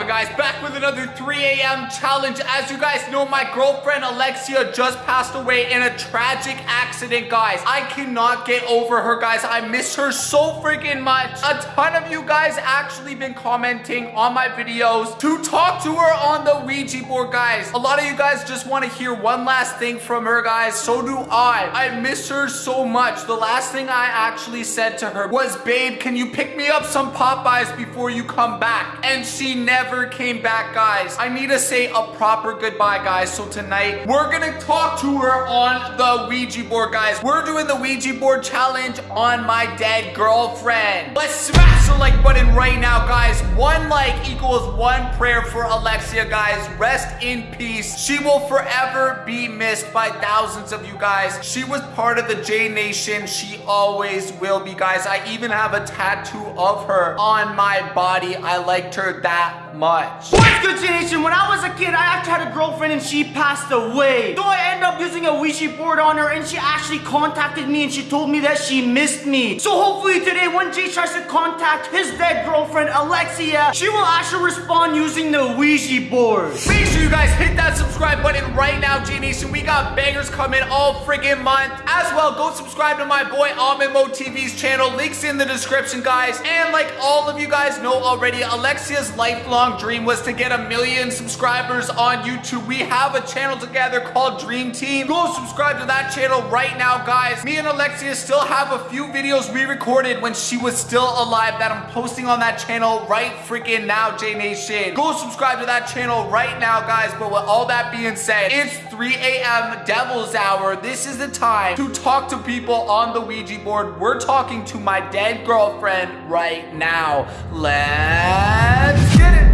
guys? Back with another 3 a.m. challenge. As you guys know, my girlfriend Alexia just passed away in a tragic accident, guys. I cannot get over her, guys. I miss her so freaking much. A ton of you guys actually been commenting on my videos to talk to her on the Ouija board, guys. A lot of you guys just want to hear one last thing from her, guys. So do I. I miss her so much. The last thing I actually said to her was, babe, can you pick me up some Popeyes before you come back? And she never came back, guys. I need to say a proper goodbye, guys. So tonight, we're gonna talk to her on the Ouija board, guys. We're doing the Ouija board challenge on my dead girlfriend. Let's smash the like button right now, guys. One like equals one prayer for Alexia, guys. Rest in peace. She will forever be missed by thousands of you guys. She was part of the J Nation. She always will be, guys. I even have a tattoo of her on my body. I liked her that much. What's good, Nation? When I was a kid, I actually had a girlfriend and she passed away. So I ended up using a Ouija board on her and she actually contacted me and she told me that she missed me. So hopefully today, when Jay tries to contact his dead girlfriend, Alexia, she will actually respond using the Ouija board. Make sure you guys hit that subscribe button right now, G Nation. We got bangers coming all friggin' month. As well, go subscribe to my boy Ahmed Mo TV's channel. Links in the description, guys. And like all of you guys know already, Alexia's lifelong dream was to get a million subscribers on YouTube. We have a channel together called Dream Team. Go subscribe to that channel right now, guys. Me and Alexia still have a few videos we recorded when she was still alive that I'm posting on that channel right freaking now, J Nation. Go subscribe to that channel right now, guys. But with all that being said, it's 3 a.m. Devil's Hour. This is the time to talk to people on the Ouija board. We're talking to my dead girlfriend right now. Let's get it.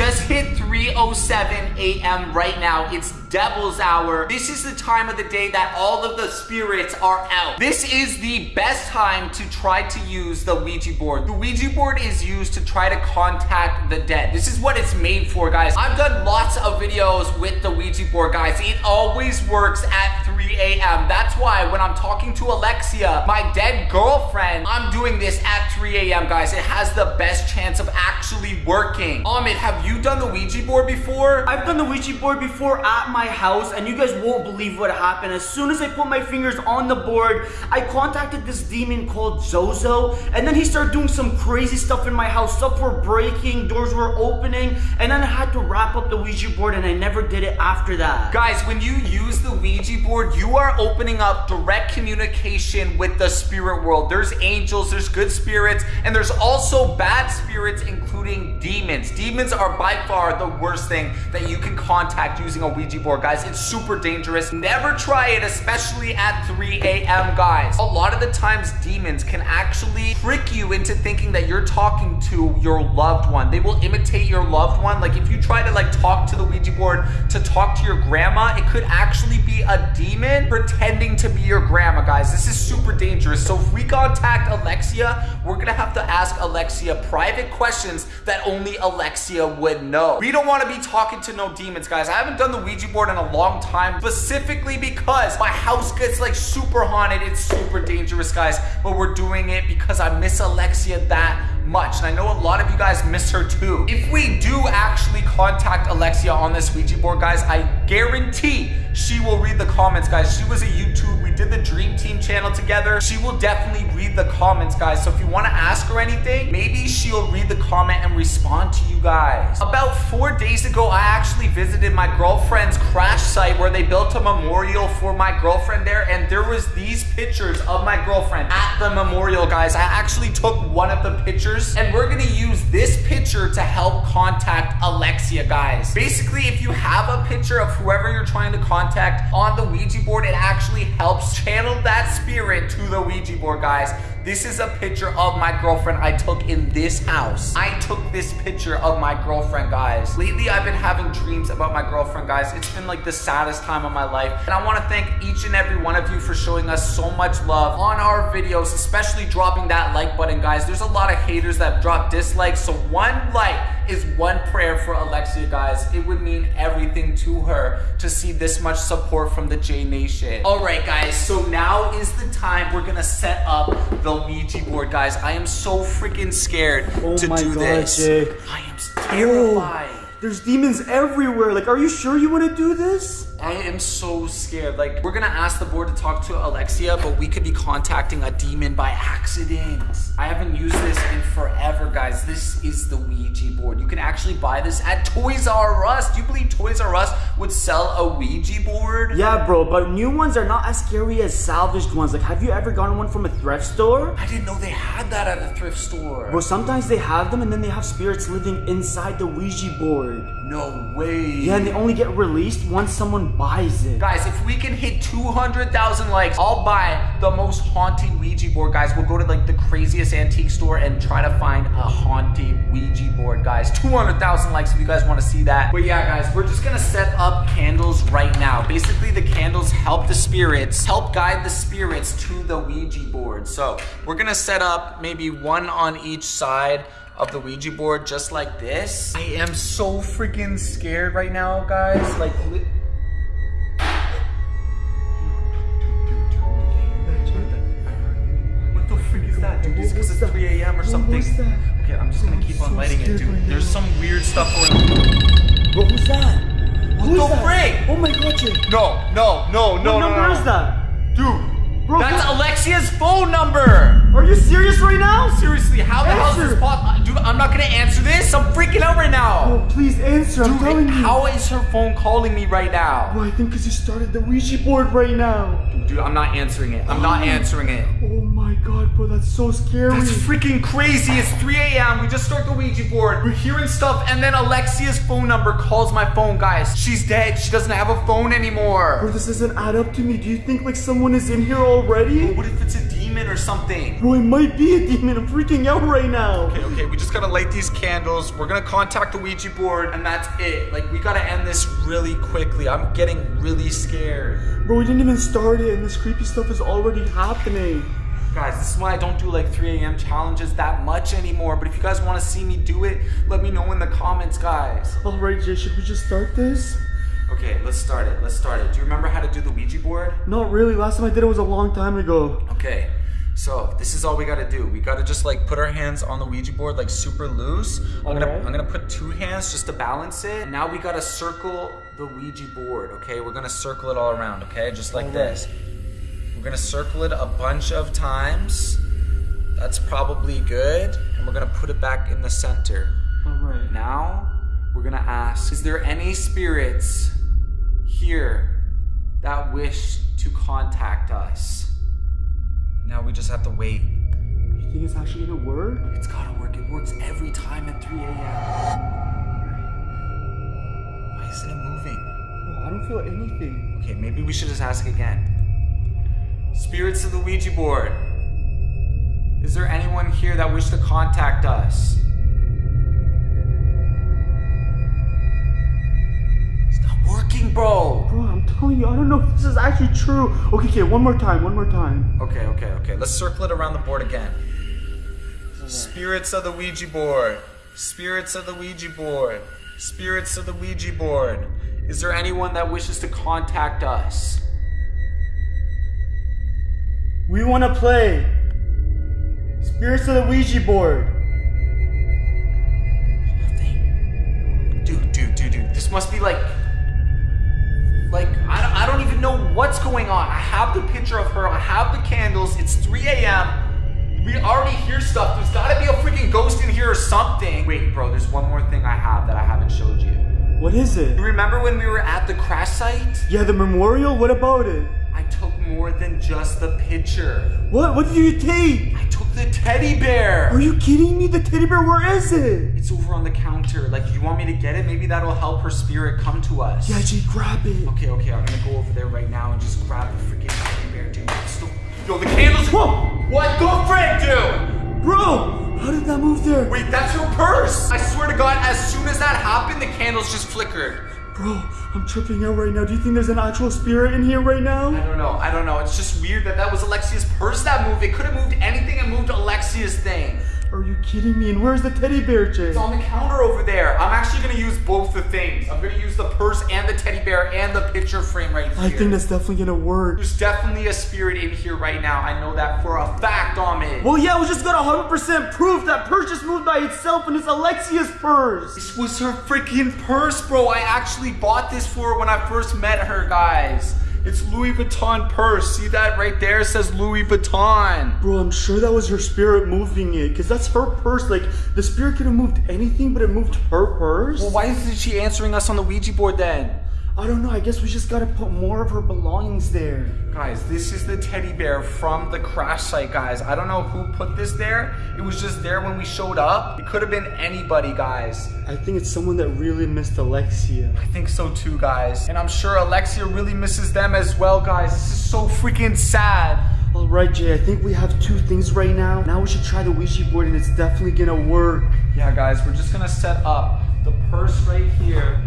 Just hit 3.07 a.m. right now. It's Devil's Hour. This is the time of the day that all of the spirits are out. This is the best time to try to use the Ouija board. The Ouija board is used to try to contact the dead. This is what it's made for, guys. I've done lots of videos with the Ouija board, guys. It always works at 3 a.m. That's why when I'm talking to Alexia, my dead girlfriend, I'm doing this at 3 a.m., guys. It has the best chance of actually working. Ahmed, have you done the Ouija board before? I've done the Ouija board before at my house and you guys won't believe what happened. As soon as I put my fingers on the board, I contacted this demon called Zozo and then he started doing some crazy stuff in my house. Stuff were breaking, doors were opening, and then I had to wrap up the Ouija board and I never did it after that. Guys, when you use the Ouija board, you are opening up direct communication with the spirit world. There's angels, there's good spirits, and there's also bad spirits, including demons. Demons are by far the worst thing that you can contact using a Ouija board, guys. It's super dangerous. Never try it, especially at 3 a.m., guys. A lot of the times, demons can actually trick you into thinking that you're talking to your loved one. They will imitate your loved one. Like if you try to like talk to the Ouija board to talk to your grandma, it could actually be a demon pretending to be your grandma, guys. This is super dangerous. So if we contact Alexia, we're gonna have to ask Alexia private questions that only Alexia would know. We don't wanna be talking to no demons, guys. I haven't done the Ouija board in a long time, specifically because my house gets like super haunted. It's super dangerous, guys. But we're doing it because I miss Alexia that much. And I know a lot of you guys miss her too. If we do actually contact Alexia on this Ouija board, guys, I guarantee she will read the comments, guys. She was a YouTube. We did the Dream Team channel together. She will definitely read the comments, guys. So if you want to ask her anything, maybe she'll read the comment and respond to you guys. About four days ago, I actually visited my girlfriend's crash site where they built a memorial for my girlfriend there. And there was these pictures of my girlfriend at the memorial, guys. I actually took one of the pictures and we're going to use this picture to help contact Alexia, guys. Basically, if you have a picture of whoever you're trying to contact, contact on the Ouija board, it actually helps channel that spirit to the Ouija board, guys. This is a picture of my girlfriend I took in this house. I took this picture of my girlfriend, guys. Lately, I've been having dreams about my girlfriend, guys. It's been like the saddest time of my life. And I want to thank each and every one of you for showing us so much love on our videos, especially dropping that like button, guys. There's a lot of haters that drop dislikes, so one like is one prayer for Alexia, guys. It would mean everything to her to see this much support from the J Nation. All right, guys, so now is the time we're gonna set up the Ouija board, guys. I am so freaking scared Oh to do God, this. Jay. I am terrified. There's demons everywhere. Like, are you sure you want to do this? I am so scared. Like, we're gonna ask the board to talk to Alexia, but we could be contacting a demon by accident. I haven't used this in forever, guys. This is the Ouija board. You can actually buy this at Toys R Us. Do you believe Toys R Us would sell a Ouija board? Yeah, bro, but new ones are not as scary as salvaged ones. Like, have you ever gotten one from a thrift store? I didn't know they had that at a thrift store. Bro, sometimes they have them and then they have spirits living inside the Ouija board. No way. Yeah, and they only get released once someone buys it. Guys, if we can hit 200,000 likes, I'll buy the most haunted Ouija board, guys. We'll go to like the craziest antique store and try to find a haunted Ouija board, guys. 200,000 likes if you guys want to see that. But yeah, guys, we're just gonna set up candles right now. Basically, the candles help the spirits, help guide the spirits to the Ouija board. So we're gonna set up maybe one on each side of the Ouija board just like this. I am so freaking scared right now, guys. Like, li- What the freak is that, dude? Is because it's 3 a.m. or something? Okay, I'm just gonna keep on lighting it, dude. There's some weird stuff going on. Bro, who's that? Who's the that? frick? Oh my god, Jay. No, no, no, no, What no, number is that? Dude, Bro, that's Alexia's phone number. Are you serious right now? Seriously, how the hell is this possible? Uh, dude, I'm not gonna answer this. I'm freaking out right now. Bro, please answer. I'm telling Dude, you. how is her phone calling me right now? Bro, I think because you started the Ouija board right now. Dude, I'm not answering it. I'm not oh. answering it. Oh my god, bro, that's so scary. That's freaking crazy. It's 3 a.m. We just start the Ouija board. We're hearing stuff, and then Alexia's phone number calls my phone, guys. She's dead. She doesn't have a phone anymore. Bro, this doesn't add up to me. Do you think like someone is in here already? What if it's a demon or something? Bro, it might be a demon. I'm freaking out right now. Okay, okay, we just gotta light these candles. We're gonna contact the Ouija board, and that's it. Like, we gotta end this really quickly. I'm getting really scared. Bro, we didn't even start it, and this creepy stuff is already happening. Guys, this is why I don't do like 3 a.m. challenges that much anymore. But if you guys wanna see me do it, let me know in the comments, guys. Alright, Jay, should we just start this? Okay, let's start it. Let's start it. Do you remember how to do the Ouija board? Not really. Last time I did it was a long time ago. Okay, so this is all we gotta do. We gotta just like put our hands on the Ouija board like super loose. I'm gonna. I'm gonna put two hands just to balance it. Now we gotta circle the Ouija board. Okay, we're gonna circle it all around. Okay, just like this. We're gonna circle it a bunch of times. That's probably good, and we're gonna put it back in the center. Alright. Now we're gonna ask: Is there any spirits here that wish to contact us? Now we just have to wait. You think it's actually gonna work? It's gotta work. It works every time at 3 a.m. Why isn't it moving? I don't feel anything. Okay, maybe we should just ask again. Spirits of the Ouija board. Is there anyone here that wish to contact us? It's not working, bro. Bro, I'm telling you, I don't know if this is actually true. Okay, okay, one more time, one more time. Okay, okay, okay. Let's circle it around the board again. Spirits of the Ouija board. Spirits of the Ouija board. Spirits of the Ouija board. Is there anyone that wishes to contact us? We wanna play. Spirits of the Ouija board. Nothing. Dude, dude, dude, dude. This must be like. Like, I don't, I don't even know what's going on. I have the picture of her, I have the candles, it's 3 a.m. We already hear stuff. There's gotta be a freaking ghost in here or something. Wait, bro, there's one more thing I have that I haven't showed you. What is it? You remember when we were at the crash site? Yeah, the memorial? What about it? I took more than just the picture. What? What did you take? I took the teddy bear. Are you kidding me? The teddy bear, where is it? It's over on the counter. Like, you want me to get it? Maybe that'll help her spirit come to us. Yeah, Jay, grab it. Okay, okay, I'm gonna go over there right now and just grab the freaking teddy bear, dude. The- Yo, the candles. Whoa! What the frick, dude? Bro, how did that move there? Wait, that's her purse. I swear to God, as soon as that happened, the candles just flickered. Bro, I'm tripping out right now. Do you think there's an actual spirit in here right now? I don't know. I don't know. It's just weird that that was Alexia's purse that moved. It could have moved anything and moved Alexia's thing. Are you kidding me? And where's the teddy bear, Jay? It's on the counter over there. I'm actually gonna use both the things. I'm gonna use the purse and the teddy bear and the picture frame right here. I think that's definitely gonna work. There's definitely a spirit in here right now. I know that for a fact, Ahmed. Well, yeah, we just got 100% proof that purse just moved by itself and it's Alexia's purse. This was her freaking purse, bro. I actually bought this for her when I first met her, guys. It's Louis Vuitton purse. See that right there? It says Louis Vuitton. Bro, I'm sure that was her spirit moving it, because that's her purse. Like, the spirit could have moved anything, but it moved her purse. Well, why isn't she answering us on the Ouija board then? I don't know. I guess we just gotta put more of her belongings there. Guys, this is the teddy bear from the crash site, guys. I don't know who put this there. It was just there when we showed up. It could have been anybody, guys. I think it's someone that really missed Alexia. I think so too, guys. And I'm sure Alexia really misses them as well, guys. This is so freaking sad. All right, Jay. I think we have two things right now. Now we should try the Ouija board, and it's definitely gonna work. Yeah, guys, we're just gonna set up the purse right here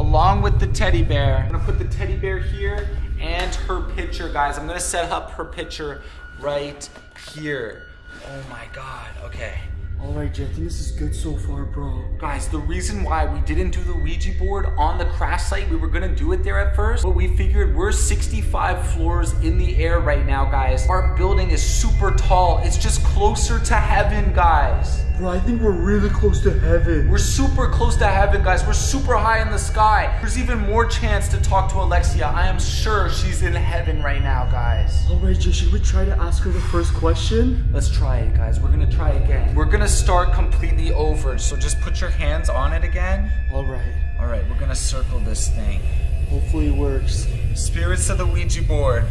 along with the teddy bear. I'm gonna put the teddy bear here and her picture, guys. I'm gonna set up her picture right here. Oh my God, okay. All right, Jay. I think this is good so far, bro. Guys, the reason why we didn't do the Ouija board on the crash site, we were gonna do it there at first, but we figured we're 65 floors in the air right now, guys. Our building is super tall. It's just closer to heaven, guys. Bro, I think we're really close to heaven. We're super close to heaven, guys. We're super high in the sky. There's even more chance to talk to Alexia. I am sure she's in heaven right now, guys. All right, Jay. Should we try to ask her the first question? Let's try it, guys. We're gonna try again. We're gonna start completely over, so just put your hands on it again. All right. All right, we're gonna circle this thing. Hopefully it works. Spirits of the Ouija board.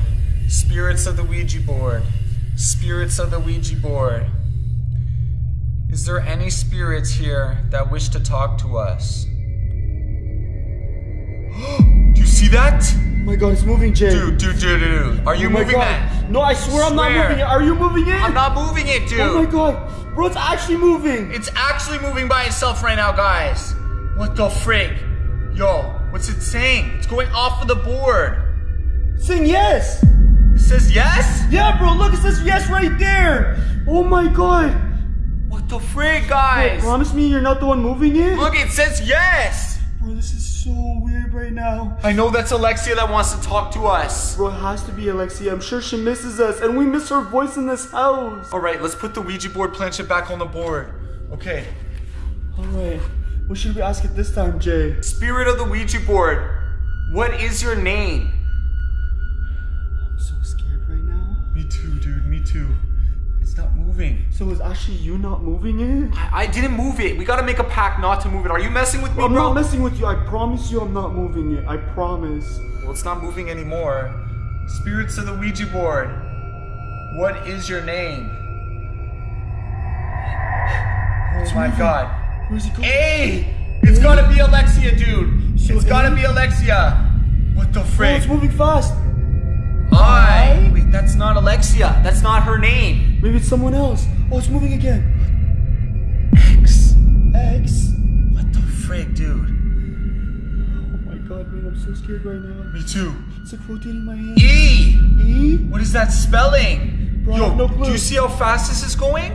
Spirits of the Ouija board. Spirits of the Ouija board. Is there any spirits here that wish to talk to us? See that? Oh my God, it's moving, Jay. Dude, dude, dude, dude. Are you Oh moving God. that? No, I swear, I'm not moving it. Are you moving it? I'm not moving it, dude. Oh my God, bro, it's actually moving. It's actually moving by itself right now, guys. What the frig? Yo, what's it saying? It's going off of the board. Saying yes. It says yes? Yeah, bro, look, it says yes right there. Oh my God. What the frig, Bro, guys? promise me you're not the one moving it? Look, it says yes. Bro, this is so weird right now. I know that's Alexia that wants to talk to us. Bro, it has to be Alexia. I'm sure she misses us, and we miss her voice in this house. All right, let's put the Ouija board planchette back on the board. Okay. All right. What should we ask it this time, Jay? Spirit of the Ouija board, what is your name? I'm so scared right now. Me too, dude. Me too. It's not moving. So is actually you not moving it? I, I didn't move it. We gotta make a pact not to move it. Are you messing with me, I'm bro? not messing with you. I promise you I'm not moving it. I promise. well, it's not moving anymore. Spirits of the Ouija board, what is your name? Oh my god. Where's he going? Hey! It's gotta be Alexia, dude. So it's gotta A? be Alexia. What the Oh, frick? it's moving fast. That's not Alexia. That's not her name. Maybe it's someone else. Oh, it's moving again. X. X. What the frick, dude? Oh my god, man, I'm so scared right now. Me too. It's like rotating my hand. E. E? What is that spelling? Bro, Yo, no clue. do you see how fast this is going?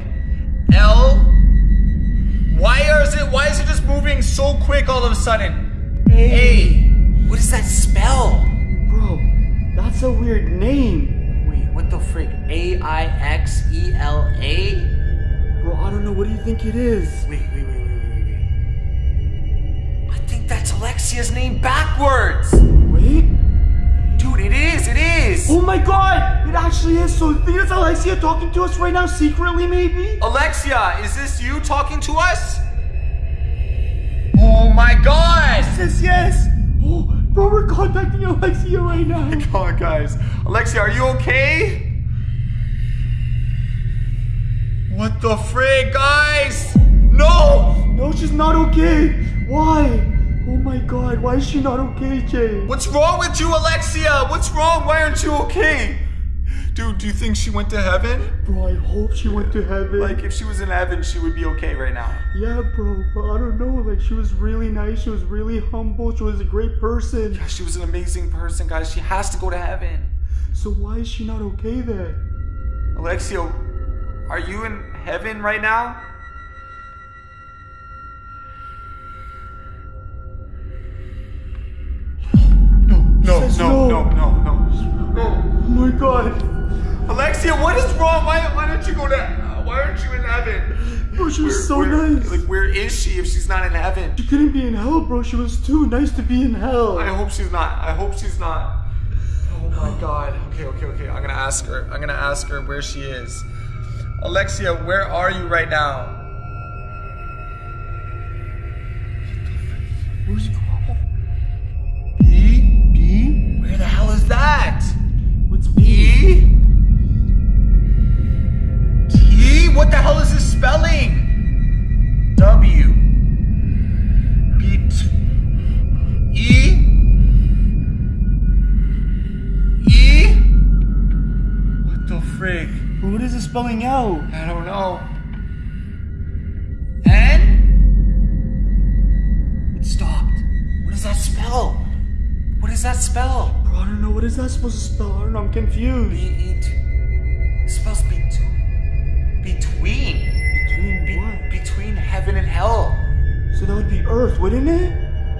L. Why is it? Why is it just moving so quick all of a sudden? A. What does that spell? Bro, that's a weird name. What the frick? A I X E L A? Bro, I don't know. What do you think it is? Wait, wait, wait, wait, wait, wait. I think that's Alexia's name backwards. Wait. Dude, it is, it is. Oh my god! It actually is. So it's Alexia talking to us right now secretly, maybe? Alexia, is this you talking to us? Oh my god! Yes, yes. Oh, bro, we're contacting Alexia right now. Come on, guys. Alexia, are you okay? What the frig, guys? No! No, she's not okay. Why? Oh my god, why is she not okay, Jay? What's wrong with you, Alexia? What's wrong? Why aren't you okay? Dude, do you think she went to heaven? Bro, I hope she went to heaven. Like, if she was in heaven, she would be okay right now. Yeah, bro, but I don't know. Like, she was really nice. She was really humble. She was a great person. Yeah, she was an amazing person, guys. She has to go to heaven. So why is she not okay then? Alexia, are you in heaven right now? no, no, no, no, no, no. Oh my god. Alexia, what is wrong? Why, why don't you go to, uh, why aren't you in heaven? Bro, she was so Where- nice. Like, where is she if she's not in heaven? She couldn't be in hell, bro. She was too nice to be in hell. I hope she's not. I hope she's not. Oh my god. Okay, okay, okay. I'm gonna ask her. I'm gonna ask her where she is. Alexia, where are you right now? Where's? B? B? Where the hell is that? What's B? E? What the hell is this spelling? W. B. T. E? E? What the frig? What is it spelling out? I don't know. N? It stopped. What does that spell? What does that spell? Bro, I don't know. What is that supposed to spell? I don't know. I'm confused. Hell. So that would be Earth, wouldn't it?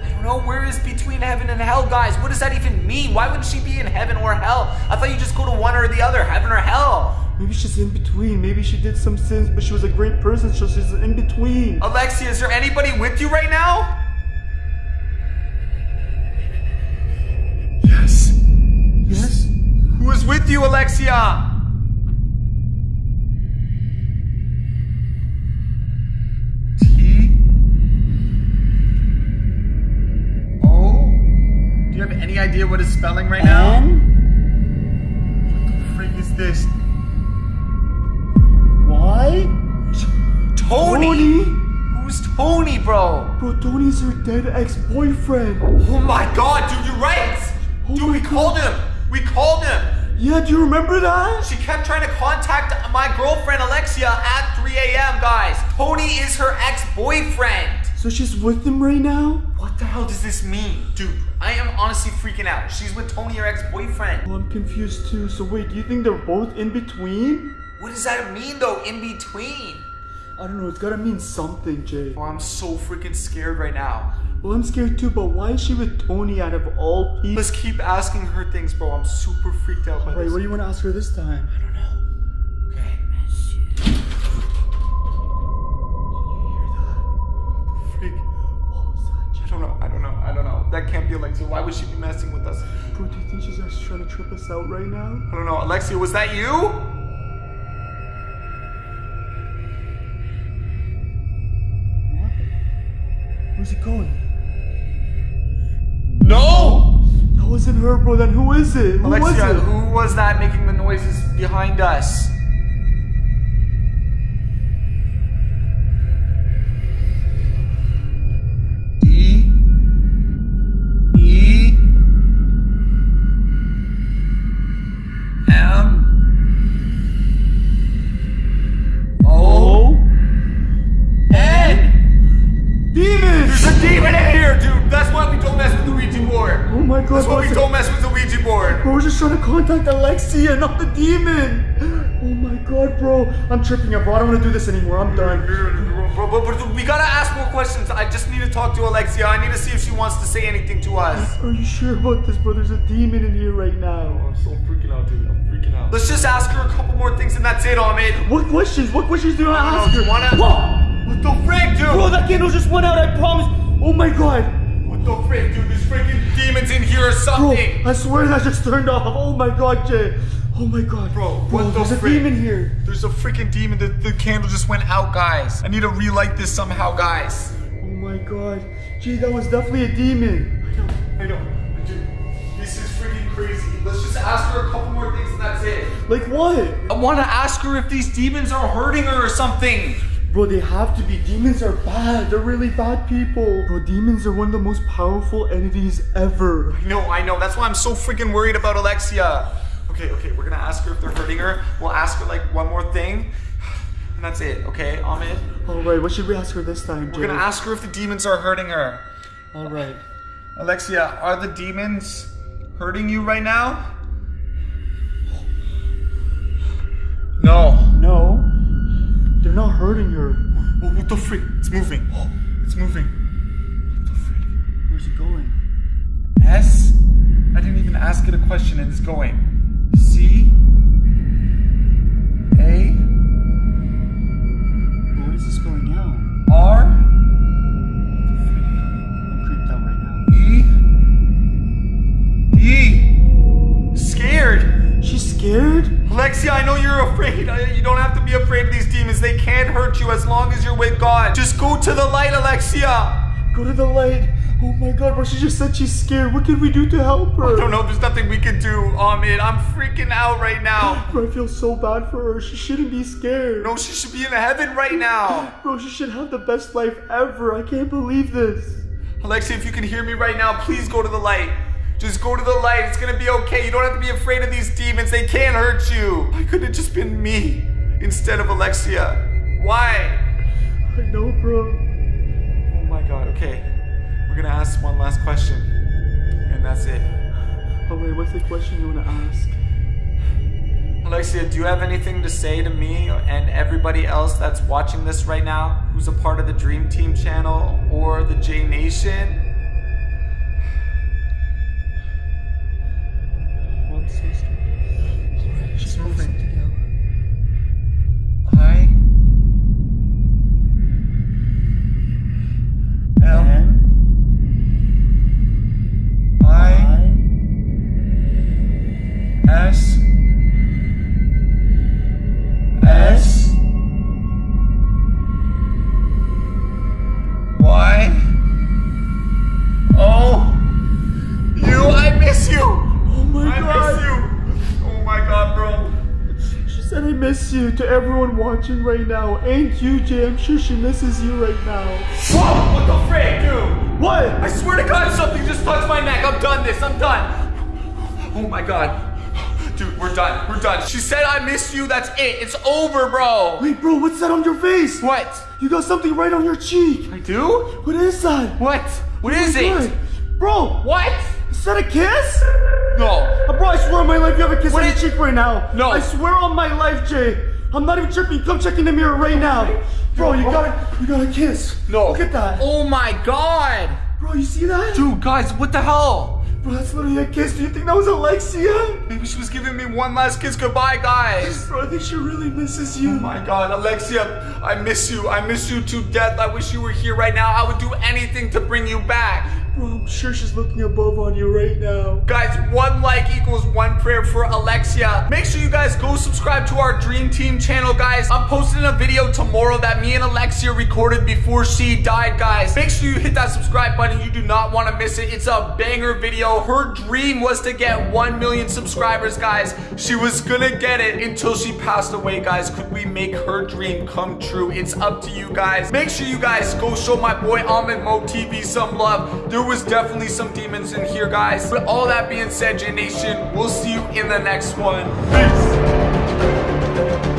I don't know where is between heaven and hell, guys. What does that even mean? Why wouldn't she be in heaven or hell? I thought you just go to one or the other, heaven or hell. Maybe she's in between. Maybe she did some sins, but she was a great person, so she's in between. Alexia, is there anybody with you right now? Yes. Yes? Who is with you, Alexia? Idea what it's spelling right now? N? What the frig is this? Y? Tony. Tony? Who's Tony, bro? Bro, Tony's her dead ex-boyfriend. Oh my god, dude, you're right. Oh dude, we called him. We called him. Yeah, do you remember that? She kept trying to contact my girlfriend Alexia at 3 a.m., guys. Tony is her ex-boyfriend. So she's with him right now? What the hell does this mean? Dude, I am honestly freaking out. She's with Tony, her ex-boyfriend. Oh, I'm confused too. So wait, do you think they're both in between? What does that mean though, in between? I don't know, it's gotta mean something, Jay. Oh, I'm so freaking scared right now. Well, I'm scared too, but why is she with Tony out of all people? Let's keep asking her things, bro. I'm super freaked out by Wait, this. Wait, what do you want to ask her this time? I don't know. Don't know. I don't know. I don't know. That can't be Alexia. Why would she be messing with us? Bro, do you think she's actually trying to trip us out right now? I don't know. Alexia, was that you? What? Where's it going? No! That wasn't her, bro. Then who is it? Who Alexia, was it? who was that making the noises behind us? Don't mess with the Ouija board. bro, we're just trying to contact Alexia, not the demon. Oh my god, bro. I'm tripping out, bro. I don't want to do this anymore. I'm done. Bro, but, but we gotta ask more questions. I just need to talk to Alexia. I need to see if she wants to say anything to us. Are you sure about this, bro? There's a demon in here right now. Oh, I'm so freaking out, dude. I'm freaking out. Let's just ask her a couple more things and that's it, Ahmed. What questions? What questions do you want to I ask know, her? do you wanna- Whoa! What the frick, dude? Bro, that candle just went out, I promise. Oh my god. What the frick, dude? Freaking demons in here or Bro, something. I swear that just turned off. Oh my god, Jay. Oh my god. Bro, Bro, what the there's a demon here. There's a freaking demon. The, the candle just went out, guys. I need to relight this somehow, guys. Oh my god. Gee, that was definitely a demon. I know, I know. Dude, this is freaking crazy. Let's just ask her a couple more things and that's it. Like what? I want to ask her if these demons are hurting her or something. Bro, they have to be. Demons are bad. They're really bad people. Bro, demons are one of the most powerful entities ever. I know, I know. That's why I'm so freaking worried about Alexia. Okay, okay, we're gonna ask her if they're hurting her. We'll ask her like one more thing, and that's it. Okay, Ahmed. Alright, what should we ask her this time, Jay? We're gonna ask her if the demons are hurting her. Alright. Alexia, are the demons hurting you right now? No. No. Not hurting her. Oh, what the freak? It's moving. It's moving. What the freak? Where's it going? S I didn't even ask it a question and it's going. I know you're afraid. You don't have to be afraid of these demons. They can't hurt you as long as you're with God. Just go to the light, Alexia. Go to the light. Oh my god, bro, she just said she's scared. What can we do to help her? I don't know. There's nothing we can do, Ahmed. I'm freaking out right now. Bro, I feel so bad for her. She shouldn't be scared. No, she should be in heaven right now. Bro, she should have the best life ever. I can't believe this. Alexia, if you can hear me right now, please go to the light. Just go to the light. It's gonna be okay. You don't have to be afraid of these demons. They can't hurt you. Why couldn't it just been me instead of Alexia? Why? I know, bro. Oh my god, okay. We're gonna ask one last question. And that's it. Oh, Alright, what's the question you want to ask? Alexia, do you have anything to say to me and everybody else that's watching this right now who's a part of the Dream Team channel or the J Nation? Watching right now. And you, Jay. I'm sure she misses you right now. Whoa! What the frick, dude? What? I swear to God, something just touched my neck. I'm done this. I'm done. Oh my God. Dude, we're done. We're done. She said I miss you. That's it. It's over, bro. Wait, bro, what's that on your face? What? You got something right on your cheek. I do? What is that? What? What Oh is it? God. Bro, What? is that a kiss? No. Uh, bro, I swear on my life you have a kiss What on your cheek right now. No. I swear on my life, Jay. I'm not even tripping. Come check in the mirror right now. Bro, you got you got a kiss. No. Look at that. Oh my God. Bro, you see that? Dude, guys, what the hell? Bro, that's literally a kiss. Do you think that was Alexia? Maybe she was giving me one last kiss goodbye, guys. Bro, I think she really misses you. Oh my god, Alexia, I miss you. I miss you to death. I wish you were here right now. I would do anything to bring you back. I'm sure she's looking above on you right now. Guys, one like equals one prayer for Alexia. Make sure you guys go subscribe to our Dream Team channel, guys. I'm posting a video tomorrow that me and Alexia recorded before she died, guys. Make sure you hit that subscribe button. You do not want to miss it. It's a banger video. Her dream was to get 1 million subscribers, guys. She was gonna get it until she passed away, guys. Could we make her dream come true? It's up to you guys. Make sure you guys go show my boy Ahmed Mo TV some love. There was definitely some demons in here, guys. But all that being said, J Nation, we'll see you in the next one. Peace.